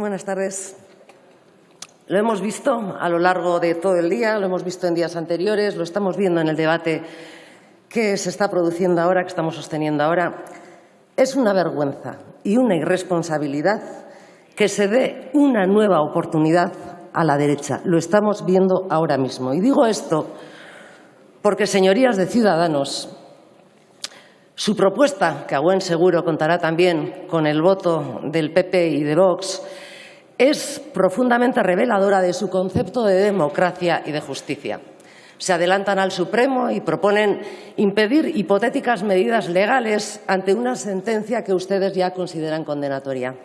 Buenas tardes. Lo hemos visto a lo largo de todo el día, lo hemos visto en días anteriores, lo estamos viendo en el debate que se está produciendo ahora, que estamos sosteniendo ahora. Es una vergüenza y una irresponsabilidad que se dé una nueva oportunidad a la derecha. Lo estamos viendo ahora mismo. Y digo esto porque, señorías de Ciudadanos, su propuesta, que a buen seguro contará también con el voto del PP y de Vox, es profundamente reveladora de su concepto de democracia y de justicia. Se adelantan al Supremo y proponen impedir hipotéticas medidas legales ante una sentencia que ustedes ya consideran condenatoria.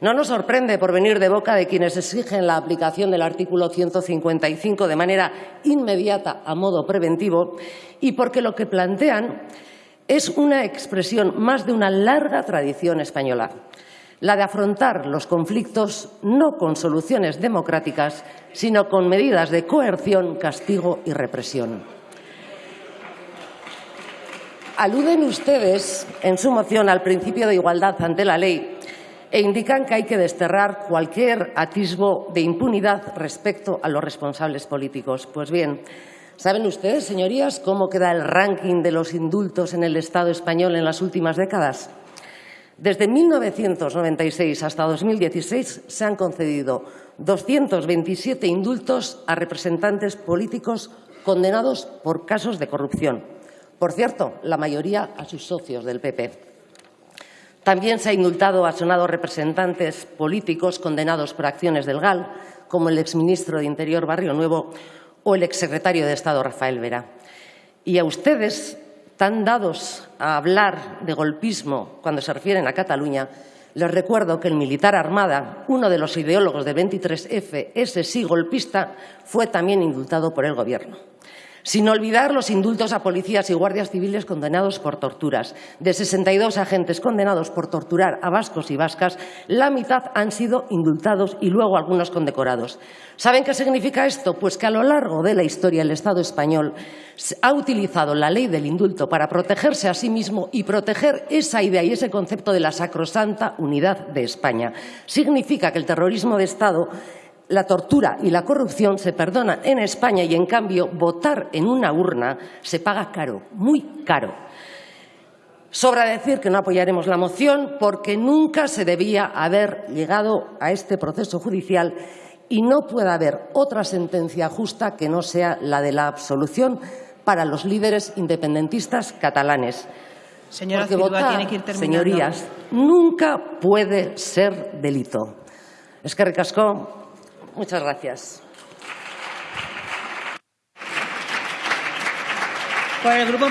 No nos sorprende por venir de boca de quienes exigen la aplicación del artículo 155 de manera inmediata a modo preventivo y porque lo que plantean es una expresión más de una larga tradición española, la de afrontar los conflictos no con soluciones democráticas, sino con medidas de coerción, castigo y represión. Aluden ustedes en su moción al principio de igualdad ante la ley e indican que hay que desterrar cualquier atisbo de impunidad respecto a los responsables políticos. Pues bien, ¿Saben ustedes, señorías, cómo queda el ranking de los indultos en el Estado español en las últimas décadas? Desde 1996 hasta 2016 se han concedido 227 indultos a representantes políticos condenados por casos de corrupción. Por cierto, la mayoría a sus socios del PP. También se ha indultado a sonados representantes políticos condenados por acciones del GAL, como el exministro de Interior Barrio Nuevo o el exsecretario de Estado Rafael Vera. Y a ustedes, tan dados a hablar de golpismo cuando se refieren a Cataluña, les recuerdo que el militar Armada, uno de los ideólogos de 23F, ese sí golpista, fue también indultado por el Gobierno sin olvidar los indultos a policías y guardias civiles condenados por torturas. De 62 agentes condenados por torturar a vascos y vascas, la mitad han sido indultados y luego algunos condecorados. ¿Saben qué significa esto? Pues que a lo largo de la historia el Estado español ha utilizado la ley del indulto para protegerse a sí mismo y proteger esa idea y ese concepto de la sacrosanta unidad de España. Significa que el terrorismo de Estado la tortura y la corrupción se perdonan en España y, en cambio, votar en una urna se paga caro, muy caro. Sobra decir que no apoyaremos la moción porque nunca se debía haber llegado a este proceso judicial y no puede haber otra sentencia justa que no sea la de la absolución para los líderes independentistas catalanes. Señora tiene que ir señorías, nunca puede ser delito. Es que recascó Muchas gracias. Por el grupo